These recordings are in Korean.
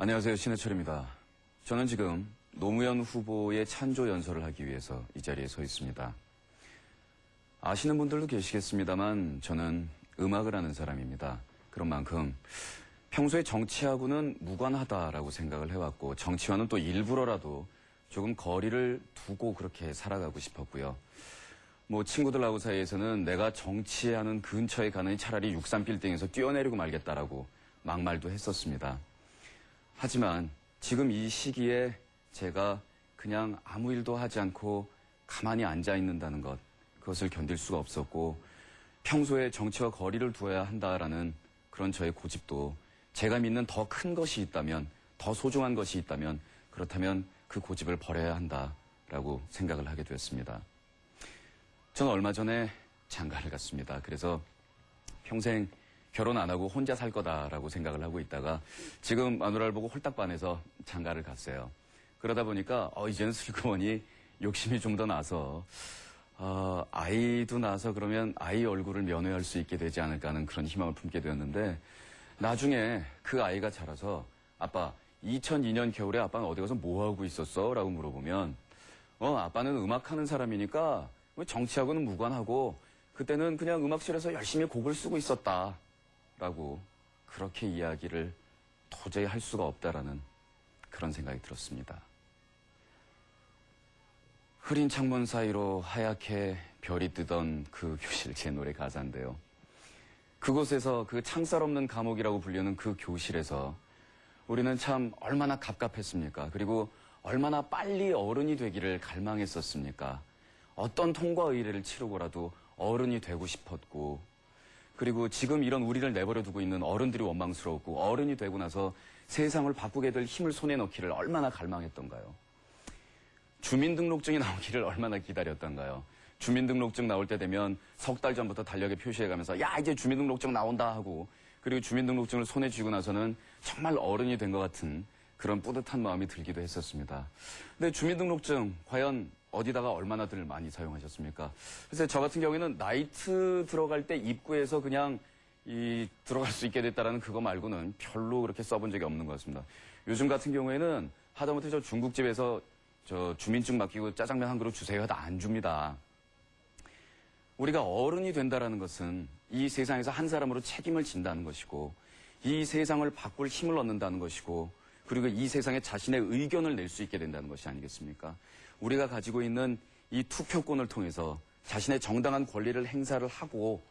안녕하세요. 신해철입니다. 저는 지금 노무현 후보의 찬조 연설을 하기 위해서 이 자리에 서 있습니다. 아시는 분들도 계시겠습니다만 저는 음악을 하는 사람입니다. 그런 만큼 평소에 정치하고는 무관하다라고 생각을 해왔고 정치와는 또 일부러라도 조금 거리를 두고 그렇게 살아가고 싶었고요. 뭐 친구들하고 사이에서는 내가 정치하는 근처에 가는 차라리 63빌딩에서 뛰어내리고 말겠다라고 막말도 했었습니다. 하지만 지금 이 시기에 제가 그냥 아무 일도 하지 않고 가만히 앉아 있는다는 것, 그것을 견딜 수가 없었고 평소에 정치와 거리를 두어야 한다라는 그런 저의 고집도 제가 믿는 더 큰 것이 있다면, 더 소중한 것이 있다면 그렇다면 그 고집을 버려야 한다라고 생각을 하게 되었습니다. 저는 얼마 전에 장가를 갔습니다. 그래서 평생 결혼 안 하고 혼자 살 거다라고 생각을 하고 있다가 지금 마누라를 보고 홀딱 반해서 장가를 갔어요. 그러다 보니까 어, 이제는 슬그머니 욕심이 좀 더 나서 어, 아이도 나서 그러면 아이 얼굴을 면회할 수 있게 되지 않을까 하는 그런 희망을 품게 되었는데 나중에 그 아이가 자라서 아빠 2002년 겨울에 아빠는 어디 가서 뭐 하고 있었어? 라고 물어보면 어 아빠는 음악하는 사람이니까 뭐 정치하고는 무관하고 그때는 그냥 음악실에서 열심히 곡을 쓰고 있었다 라고 그렇게 이야기를 도저히 할 수가 없다라는 그런 생각이 들었습니다. 흐린 창문 사이로 하얗게 별이 뜨던 그 교실 제 노래 가사인데요. 그곳에서 그 창살 없는 감옥이라고 불리는 그 교실에서 우리는 참 얼마나 갑갑했습니까? 그리고 얼마나 빨리 어른이 되기를 갈망했었습니까? 어떤 통과 의례를 치르고라도 어른이 되고 싶었고, 그리고 지금 이런 우리를 내버려 두고 있는 어른들이 원망스러웠고, 어른이 되고 나서 세상을 바꾸게 될 힘을 손에 넣기를 얼마나 갈망했던가요? 주민등록증이 나오기를 얼마나 기다렸던가요? 주민등록증 나올 때 되면 석 달 전부터 달력에 표시해가면서 야 이제 주민등록증 나온다 하고 그리고 주민등록증을 손에 쥐고 나서는 정말 어른이 된 것 같은 그런 뿌듯한 마음이 들기도 했었습니다. 근데 주민등록증 과연 어디다가 얼마나 들 많이 사용하셨습니까? 그래서 저 같은 경우에는 나이트 들어갈 때 입구에서 그냥 이 들어갈 수 있게 됐다라는 그거 말고는 별로 그렇게 써본 적이 없는 것 같습니다. 요즘 같은 경우에는 하다못해 저 중국집에서 저 주민증 맡기고 짜장면 한 그릇 주세요 하다 안 줍니다. 우리가 어른이 된다라는 것은 이 세상에서 한 사람으로 책임을 진다는 것이고 이 세상을 바꿀 힘을 얻는다는 것이고 그리고 이 세상에 자신의 의견을 낼 수 있게 된다는 것이 아니겠습니까? 우리가 가지고 있는 이 투표권을 통해서 자신의 정당한 권리를 행사를 하고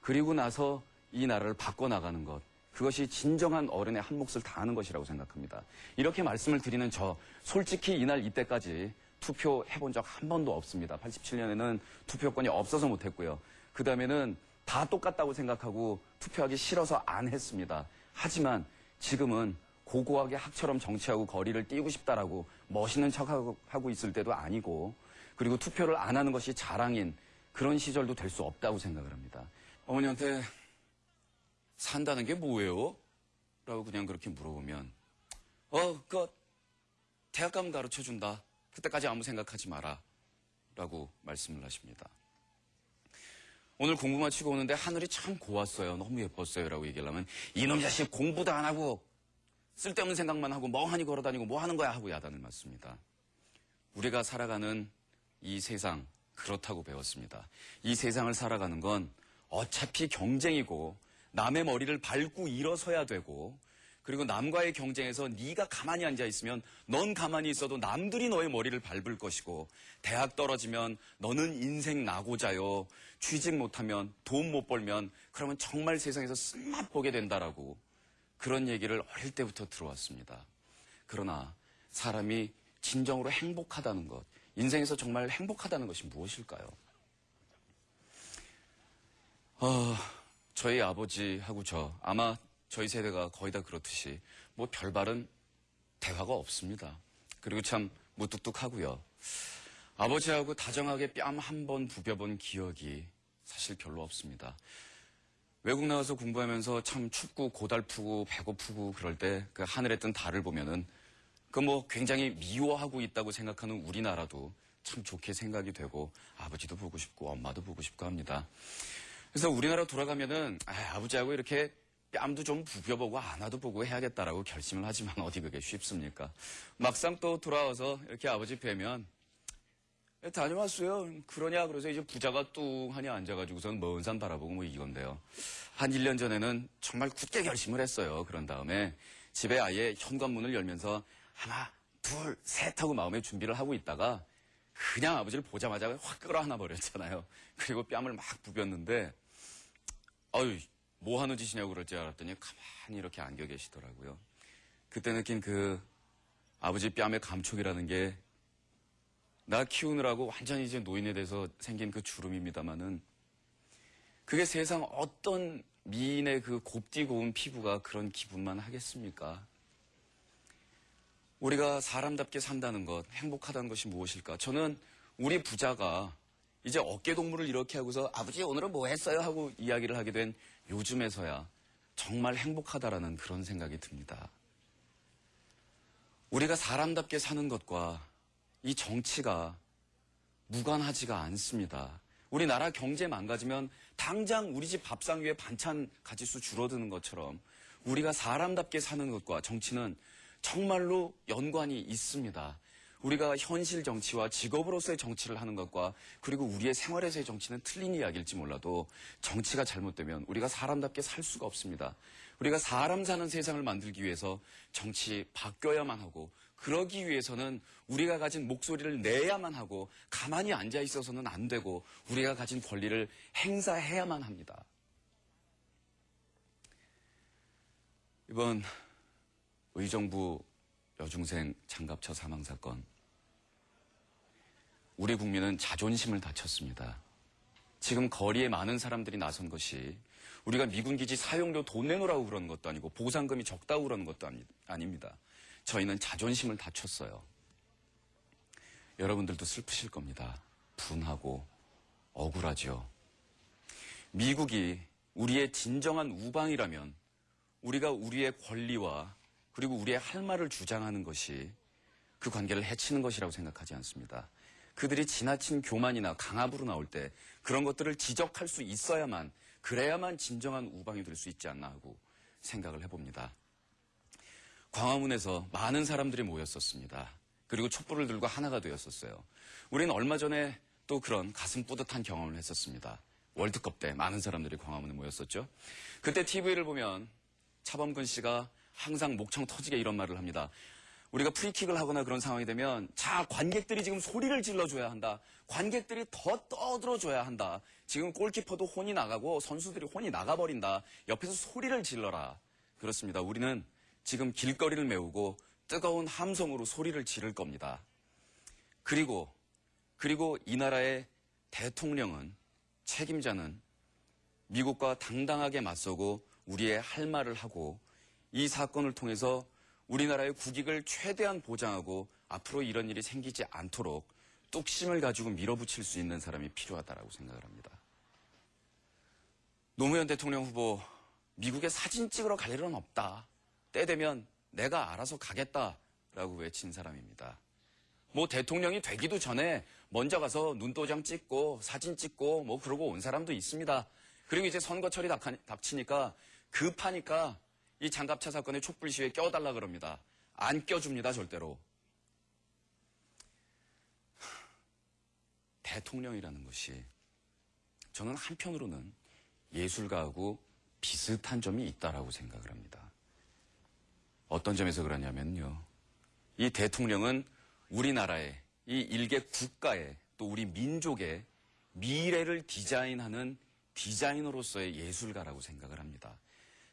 그리고 나서 이 나라를 바꿔나가는 것. 그것이 진정한 어른의 한 몫을 다하는 것이라고 생각합니다. 이렇게 말씀을 드리는 저, 솔직히 이날 이때까지 투표해본 적 한 번도 없습니다. 87년에는 투표권이 없어서 못했고요. 그 다음에는 다 똑같다고 생각하고 투표하기 싫어서 안 했습니다. 하지만 지금은 고고하게 학처럼 정치하고 거리를 띄우고 싶다라고 멋있는 척하고 하고 있을 때도 아니고 그리고 투표를 안 하는 것이 자랑인 그런 시절도 될 수 없다고 생각을 합니다. 어머니한테 산다는 게 뭐예요? 라고 그냥 그렇게 물어보면 어, 그 대학 가면 가르쳐 준다. 그때까지 아무 생각하지 마라. 라고 말씀을 하십니다. 오늘 공부 마치고 오는데 하늘이 참 고왔어요. 너무 예뻤어요. 라고 얘기를 하면 이놈 자식 공부도 안 하고 쓸데없는 생각만 하고 멍하니 걸어다니고 뭐 하는 거야 하고 야단을 맞습니다. 우리가 살아가는 이 세상 그렇다고 배웠습니다. 이 세상을 살아가는 건 어차피 경쟁이고 남의 머리를 밟고 일어서야 되고 그리고 남과의 경쟁에서 네가 가만히 앉아 있으면 넌 가만히 있어도 남들이 너의 머리를 밟을 것이고 대학 떨어지면 너는 인생 나고자요 취직 못하면 돈 못 벌면 그러면 정말 세상에서 쓴맛 보게 된다라고 그런 얘기를 어릴 때부터 들어왔습니다. 그러나 사람이 진정으로 행복하다는 것, 인생에서 정말 행복하다는 것이 무엇일까요? 어, 저희 아버지하고 저, 아마 저희 세대가 거의 다 그렇듯이 뭐 별발은 대화가 없습니다. 그리고 참 무뚝뚝하고요. 아버지하고 다정하게 뺨 한 번 부벼본 기억이 사실 별로 없습니다. 외국 나가서 공부하면서 참 춥고 고달프고 배고프고 그럴 때 그 하늘에 뜬 달을 보면은 그 뭐 굉장히 미워하고 있다고 생각하는 우리나라도 참 좋게 생각이 되고 아버지도 보고 싶고 엄마도 보고 싶고 합니다. 그래서 우리나라 돌아가면은 아, 아버지하고 이렇게 뺨도 좀 부벼보고 안아도 보고 해야겠다라고 결심을 하지만 어디 그게 쉽습니까? 막상 또 돌아와서 이렇게 아버지 뵈면 예, 다녀왔어요. 그러냐 그래서 이제 부자가 뚱하니 앉아가지고선 먼 산 바라보고 뭐 이건데요. 한 1년 전에는 정말 굳게 결심을 했어요. 그런 다음에 집에 아예 현관문을 열면서 하나, 둘, 셋 하고 마음의 준비를 하고 있다가 그냥 아버지를 보자마자 확 끌어안아 버렸잖아요. 그리고 뺨을 막 부볐는데 어유 뭐 하는 짓이냐고 그럴 줄 알았더니 가만히 이렇게 안겨 계시더라고요. 그때 느낀 그 아버지 뺨의 감촉이라는 게 나 키우느라고 완전히 이제 노인에 대해서 생긴 그 주름입니다마는 그게 세상 어떤 미인의 그 곱디 고운 피부가 그런 기분만 하겠습니까? 우리가 사람답게 산다는 것, 행복하다는 것이 무엇일까? 저는 우리 부자가 이제 어깨 동무를 이렇게 하고서 아버지 오늘은 뭐 했어요? 하고 이야기를 하게 된 요즘에서야 정말 행복하다라는 그런 생각이 듭니다. 우리가 사람답게 사는 것과 이 정치가 무관하지가 않습니다. 우리나라 경제 망가지면 당장 우리 집 밥상 위에 반찬 가지수 줄어드는 것처럼 우리가 사람답게 사는 것과 정치는 정말로 연관이 있습니다. 우리가 현실 정치와 직업으로서의 정치를 하는 것과 그리고 우리의 생활에서의 정치는 틀린 이야기일지 몰라도 정치가 잘못되면 우리가 사람답게 살 수가 없습니다. 우리가 사람 사는 세상을 만들기 위해서 정치 바뀌어야만 하고 그러기 위해서는 우리가 가진 목소리를 내야만 하고 가만히 앉아 있어서는 안 되고 우리가 가진 권리를 행사해야만 합니다. 이번 의정부 여중생 장갑차 사망 사건. 우리 국민은 자존심을 다쳤습니다. 지금 거리에 많은 사람들이 나선 것이 우리가 미군 기지 사용료 돈 내놓으라고 그러는 것도 아니고 보상금이 적다고 그러는 것도 아닙니다. 저희는 자존심을 다쳤어요. 여러분들도 슬프실 겁니다. 분하고 억울하죠. 미국이 우리의 진정한 우방이라면 우리가 우리의 권리와 그리고 우리의 할 말을 주장하는 것이 그 관계를 해치는 것이라고 생각하지 않습니다. 그들이 지나친 교만이나 강압으로 나올 때 그런 것들을 지적할 수 있어야만 그래야만 진정한 우방이 될 수 있지 않나 하고 생각을 해봅니다. 광화문에서 많은 사람들이 모였었습니다. 그리고 촛불을 들고 하나가 되었었어요. 우리는 얼마 전에 또 그런 가슴 뿌듯한 경험을 했었습니다. 월드컵 때 많은 사람들이 광화문에 모였었죠. 그때 TV를 보면 차범근 씨가 항상 목청 터지게 이런 말을 합니다. 우리가 프리킥을 하거나 그런 상황이 되면 자 관객들이 지금 소리를 질러줘야 한다. 관객들이 더 떠들어줘야 한다. 지금 골키퍼도 혼이 나가고 선수들이 혼이 나가버린다. 옆에서 소리를 질러라. 그렇습니다. 우리는 지금 길거리를 메우고 뜨거운 함성으로 소리를 지를 겁니다. 그리고 그리고 이 나라의 대통령은 책임자는 미국과 당당하게 맞서고 우리의 할 말을 하고 이 사건을 통해서 우리나라의 국익을 최대한 보장하고 앞으로 이런 일이 생기지 않도록 뚝심을 가지고 밀어붙일 수 있는 사람이 필요하다고 생각을 합니다. 노무현 대통령 후보 미국에 사진 찍으러 갈 일은 없다. 때 되면 내가 알아서 가겠다라고 외친 사람입니다. 뭐 대통령이 되기도 전에 먼저 가서 눈도장 찍고 사진 찍고 뭐 그러고 온 사람도 있습니다. 그리고 이제 선거철이 닥치니까 급하니까 이 장갑차 사건의 촛불 시위에 껴달라 그럽니다. 안 껴줍니다, 절대로. 대통령이라는 것이 저는 한편으로는 예술가하고 비슷한 점이 있다라고 생각을 합니다. 어떤 점에서 그러냐면요. 이 대통령은 우리나라의 이 일개 국가의 또 우리 민족의 미래를 디자인하는 디자이너로서의 예술가라고 생각을 합니다.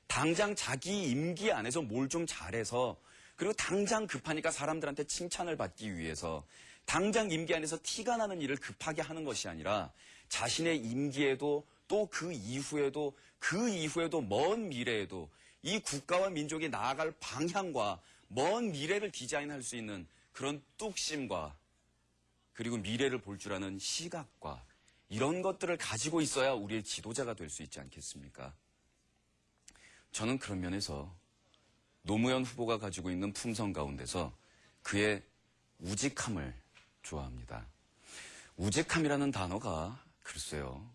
당장 자기 임기 안에서 뭘 좀 잘해서 그리고 당장 급하니까 사람들한테 칭찬을 받기 위해서 당장 임기 안에서 티가 나는 일을 급하게 하는 것이 아니라 자신의 임기에도 또 그 이후에도 그 이후에도 먼 미래에도 이 국가와 민족이 나아갈 방향과 먼 미래를 디자인할 수 있는 그런 뚝심과 그리고 미래를 볼 줄 아는 시각과 이런 것들을 가지고 있어야 우리의 지도자가 될 수 있지 않겠습니까? 저는 그런 면에서 노무현 후보가 가지고 있는 품성 가운데서 그의 우직함을 좋아합니다. 우직함이라는 단어가 글쎄요.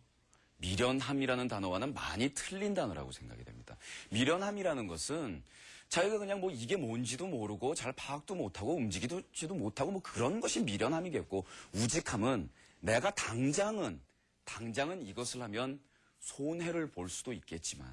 미련함이라는 단어와는 많이 틀린 단어라고 생각이 됩니다. 미련함이라는 것은 자기가 그냥 뭐 이게 뭔지도 모르고 잘 파악도 못하고 움직이지도 못하고 뭐 그런 것이 미련함이겠고 우직함은 내가 당장은 당장은 이것을 하면 손해를 볼 수도 있겠지만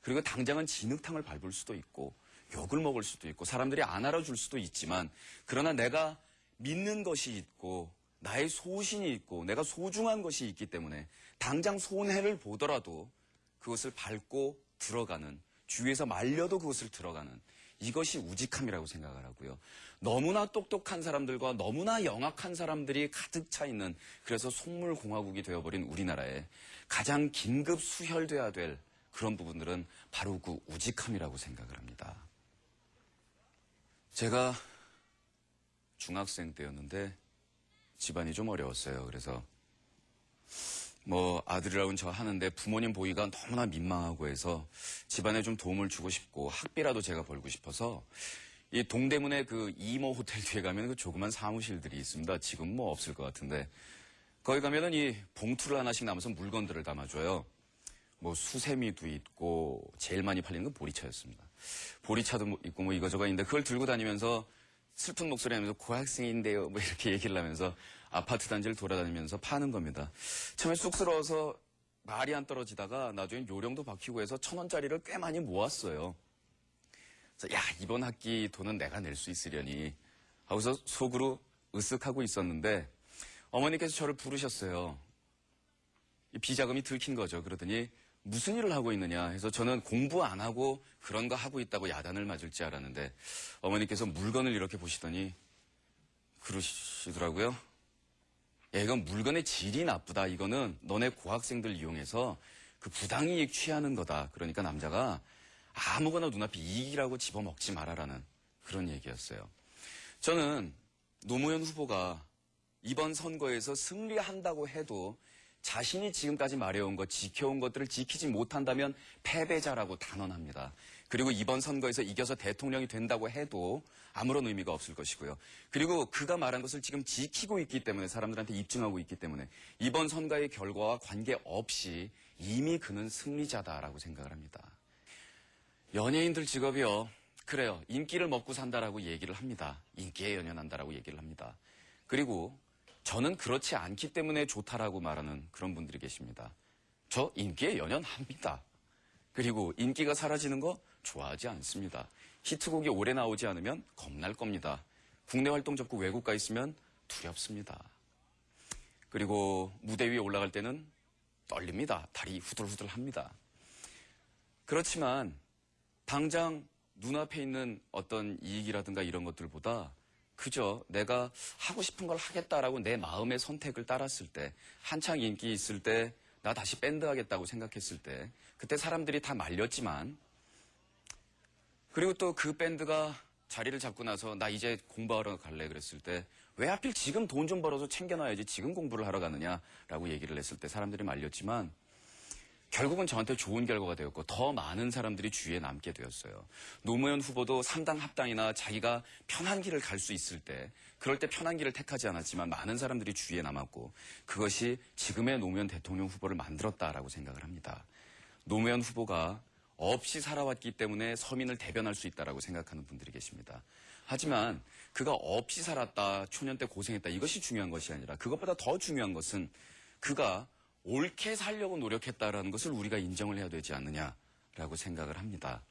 그리고 당장은 진흙탕을 밟을 수도 있고 욕을 먹을 수도 있고 사람들이 안 알아줄 수도 있지만 그러나 내가 믿는 것이 있고 나의 소신이 있고 내가 소중한 것이 있기 때문에 당장 손해를 보더라도 그것을 밟고 들어가는 주위에서 말려도 그것을 들어가는 이것이 우직함이라고 생각을 하고요. 너무나 똑똑한 사람들과 너무나 영악한 사람들이 가득 차 있는 그래서 속물공화국이 되어버린 우리나라에 가장 긴급 수혈돼야 될 그런 부분들은 바로 그 우직함이라고 생각을 합니다. 제가 중학생 때였는데 집안이 좀 어려웠어요. 그래서 뭐 아들이라고는 저 하는데 부모님 보기가 너무나 민망하고 해서 집안에 좀 도움을 주고 싶고 학비라도 제가 벌고 싶어서 이 동대문에 그 이모 호텔 뒤에 가면 그 조그만 사무실들이 있습니다. 지금 뭐 없을 것 같은데 거기 가면은 이 봉투를 하나씩 남아서 물건들을 담아줘요. 뭐 수세미도 있고 제일 많이 팔리는 건 보리차였습니다. 보리차도 뭐 있고 뭐 이거저거 있는데 그걸 들고 다니면서 슬픈 목소리 하면서 고학생인데요. 뭐 이렇게 얘기를 하면서 아파트 단지를 돌아다니면서 파는 겁니다. 처음에 쑥스러워서 말이 안 떨어지다가 나중에 요령도 박히고 해서 천 원짜리를 꽤 많이 모았어요. 그래서 야 이번 학기 돈은 내가 낼 수 있으려니 하고서 속으로 으쓱하고 있었는데 어머니께서 저를 부르셨어요. 이 비자금이 들킨 거죠. 그러더니 무슨 일을 하고 있느냐 해서 저는 공부 안 하고 그런 거 하고 있다고 야단을 맞을 줄 알았는데 어머니께서 물건을 이렇게 보시더니 그러시더라고요. 야, 이건 물건의 질이 나쁘다. 이거는 너네 고학생들 이용해서 그 부당이익 취하는 거다. 그러니까 남자가 아무거나 눈앞에 이익이라고 집어먹지 말아라는 그런 얘기였어요. 저는 노무현 후보가 이번 선거에서 승리한다고 해도 자신이 지금까지 말해온 것, 지켜온 것들을 지키지 못한다면 패배자라고 단언합니다. 그리고 이번 선거에서 이겨서 대통령이 된다고 해도 아무런 의미가 없을 것이고요. 그리고 그가 말한 것을 지금 지키고 있기 때문에 사람들한테 입증하고 있기 때문에 이번 선거의 결과와 관계없이 이미 그는 승리자다라고 생각을 합니다. 연예인들 직업이요. 그래요. 인기를 먹고 산다라고 얘기를 합니다. 인기에 연연한다라고 얘기를 합니다. 그리고 저는 그렇지 않기 때문에 좋다라고 말하는 그런 분들이 계십니다. 저 인기에 연연합니다. 그리고 인기가 사라지는 거 좋아하지 않습니다. 히트곡이 오래 나오지 않으면 겁날 겁니다. 국내 활동 접고 외국 가 있으면 두렵습니다. 그리고 무대 위에 올라갈 때는 떨립니다. 다리 후들후들 합니다. 그렇지만 당장 눈앞에 있는 어떤 이익이라든가 이런 것들보다 그저 내가 하고 싶은 걸 하겠다라고 내 마음의 선택을 따랐을 때 한창 인기 있을 때 나 다시 밴드 하겠다고 생각했을 때 그때 사람들이 다 말렸지만 그리고 또 그 밴드가 자리를 잡고 나서 나 이제 공부하러 갈래 그랬을 때 왜 하필 지금 돈 좀 벌어서 챙겨놔야지 지금 공부를 하러 가느냐라고 얘기를 했을 때 사람들이 말렸지만 결국은 저한테 좋은 결과가 되었고 더 많은 사람들이 주위에 남게 되었어요. 노무현 후보도 상당 합당이나 자기가 편한 길을 갈 수 있을 때 그럴 때 편한 길을 택하지 않았지만 많은 사람들이 주위에 남았고 그것이 지금의 노무현 대통령 후보를 만들었다라고 생각을 합니다. 노무현 후보가 없이 살아왔기 때문에 서민을 대변할 수 있다라고 생각하는 분들이 계십니다. 하지만 그가 없이 살았다, 초년 때 고생했다 이것이 중요한 것이 아니라 그것보다 더 중요한 것은 그가 옳게 살려고 노력했다라는 것을 우리가 인정을 해야 되지 않느냐라고 생각을 합니다.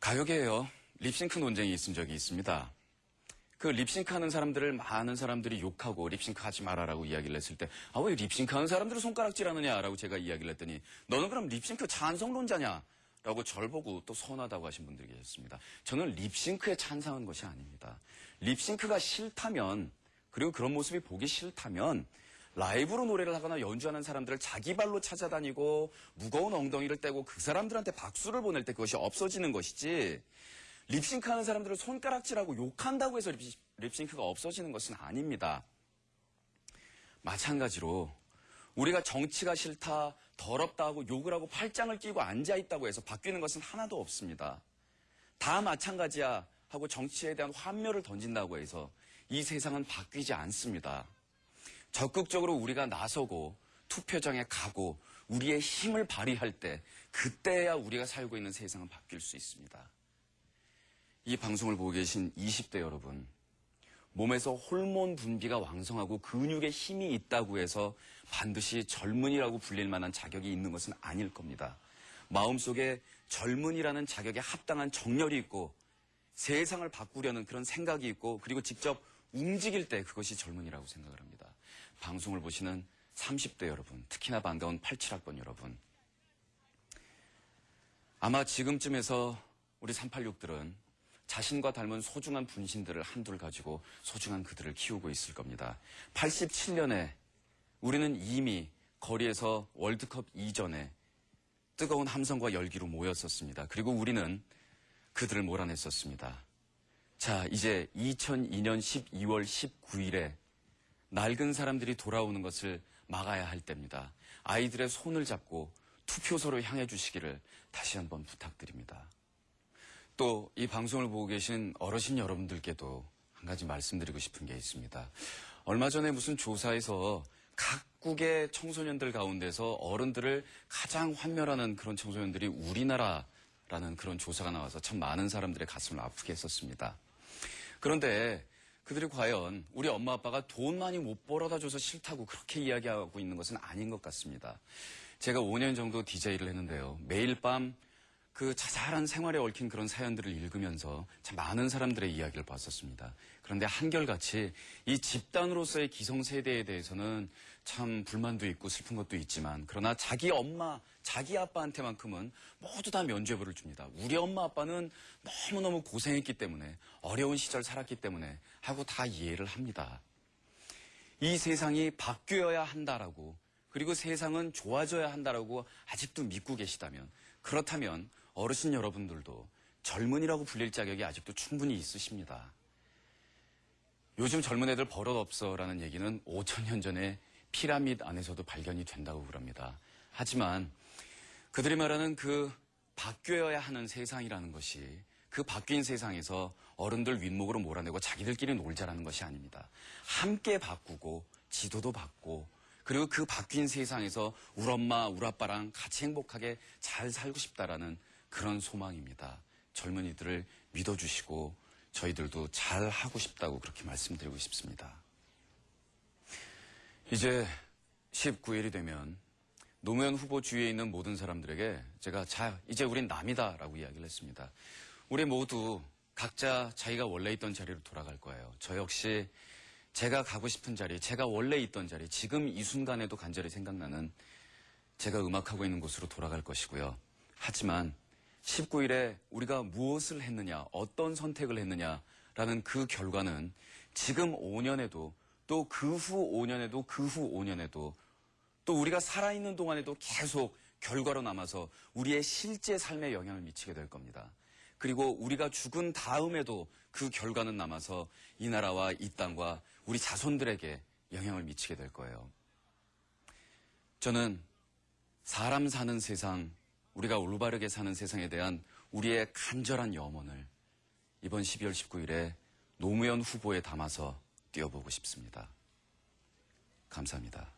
가요계에요. 립싱크 논쟁이 있은 적이 있습니다. 그 립싱크 하는 사람들을 많은 사람들이 욕하고 립싱크 하지 말아라고 이야기를 했을 때, 아, 왜 립싱크 하는 사람들을 손가락질 하느냐라고 제가 이야기를 했더니, 너는 그럼 립싱크 찬성론자냐? 라고 절 보고 또 서운하다고 하신 분들이 계셨습니다. 저는 립싱크에 찬성한 것이 아닙니다. 립싱크가 싫다면, 그리고 그런 모습이 보기 싫다면, 라이브로 노래를 하거나 연주하는 사람들을 자기 발로 찾아다니고 무거운 엉덩이를 떼고 그 사람들한테 박수를 보낼 때 그것이 없어지는 것이지 립싱크 하는 사람들을 손가락질하고 욕한다고 해서 립싱크가 없어지는 것은 아닙니다. 마찬가지로 우리가 정치가 싫다, 더럽다 하고 욕을 하고 팔짱을 끼고 앉아있다고 해서 바뀌는 것은 하나도 없습니다. 다 마찬가지야 하고 정치에 대한 환멸을 던진다고 해서 이 세상은 바뀌지 않습니다. 적극적으로 우리가 나서고 투표장에 가고 우리의 힘을 발휘할 때 그때야 우리가 살고 있는 세상은 바뀔 수 있습니다. 이 방송을 보고 계신 20대 여러분, 몸에서 호르몬 분비가 왕성하고 근육에 힘이 있다고 해서 반드시 젊은이라고 불릴 만한 자격이 있는 것은 아닐 겁니다. 마음속에 젊은이라는 자격에 합당한 정열이 있고 세상을 바꾸려는 그런 생각이 있고 그리고 직접 움직일 때 그것이 젊은이라고 생각을 합니다. 방송을 보시는 30대 여러분, 특히나 반가운 87학번 여러분. 아마 지금쯤에서 우리 386들은 자신과 닮은 소중한 분신들을 한둘 가지고 소중한 그들을 키우고 있을 겁니다. 87년에 우리는 이미 거리에서 월드컵 이전에 뜨거운 함성과 열기로 모였었습니다. 그리고 우리는 그들을 몰아냈었습니다. 자, 이제 2002년 12월 19일에 낡은 사람들이 돌아오는 것을 막아야 할 때입니다. 아이들의 손을 잡고 투표소로 향해 주시기를 다시 한번 부탁드립니다. 또 이 방송을 보고 계신 어르신 여러분들께도 한 가지 말씀드리고 싶은 게 있습니다. 얼마 전에 무슨 조사에서 각국의 청소년들 가운데서 어른들을 가장 환멸하는 그런 청소년들이 우리나라라는 그런 조사가 나와서 참 많은 사람들의 가슴을 아프게 했었습니다. 그런데 그들이 과연 우리 엄마 아빠가 돈 많이 못 벌어다 줘서 싫다고 그렇게 이야기하고 있는 것은 아닌 것 같습니다. 제가 5년 정도 DJ를 했는데요. 매일 밤 그 자잘한 생활에 얽힌 그런 사연들을 읽으면서 참 많은 사람들의 이야기를 봤었습니다. 그런데 한결같이 이 집단으로서의 기성세대에 대해서는 참 불만도 있고 슬픈 것도 있지만 그러나 자기 엄마, 자기 아빠한테만큼은 모두 다 면죄부를 줍니다. 우리 엄마 아빠는 너무너무 고생했기 때문에 어려운 시절 살았기 때문에 하고 다 이해를 합니다. 이 세상이 바뀌어야 한다라고 그리고 세상은 좋아져야 한다라고 아직도 믿고 계시다면 그렇다면 어르신 여러분들도 젊은이라고 불릴 자격이 아직도 충분히 있으십니다. 요즘 젊은 애들 버릇 없어라는 얘기는 5천년 전에 피라밋 안에서도 발견이 된다고 그럽니다. 하지만 그들이 말하는 그 바뀌어야 하는 세상이라는 것이 그 바뀐 세상에서 어른들 윗목으로 몰아내고 자기들끼리 놀자라는 것이 아닙니다. 함께 바꾸고 지도도 받고 그리고 그 바뀐 세상에서 우리 엄마, 우리 아빠랑 같이 행복하게 잘 살고 싶다라는 그런 소망입니다. 젊은이들을 믿어주시고 저희들도 잘 하고 싶다고 그렇게 말씀드리고 싶습니다. 이제 19일이 되면 노무현 후보 주위에 있는 모든 사람들에게 제가 자, 이제 우린 남이다 라고 이야기를 했습니다. 우리 모두 각자 자기가 원래 있던 자리로 돌아갈 거예요. 저 역시 제가 가고 싶은 자리, 제가 원래 있던 자리, 지금 이 순간에도 간절히 생각나는 제가 음악하고 있는 곳으로 돌아갈 것이고요. 하지만 19일에 우리가 무엇을 했느냐, 어떤 선택을 했느냐라는 그 결과는 지금 5년에도 또 그 후 5년에도 그 후 5년에도 또 우리가 살아있는 동안에도 계속 결과로 남아서 우리의 실제 삶에 영향을 미치게 될 겁니다. 그리고 우리가 죽은 다음에도 그 결과는 남아서 이 나라와 이 땅과 우리 자손들에게 영향을 미치게 될 거예요. 저는 사람 사는 세상, 우리가 올바르게 사는 세상에 대한 우리의 간절한 염원을 이번 12월 19일에 노무현 후보에 담아서 띄워보고 싶습니다. 감사합니다.